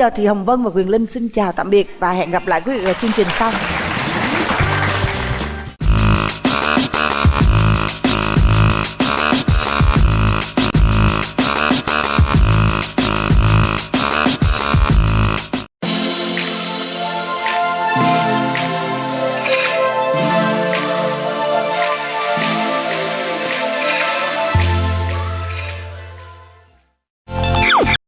giờ thì hồng vân và quyền linh xin chào tạm biệt và hẹn gặp lại quý vị ở chương trình sau.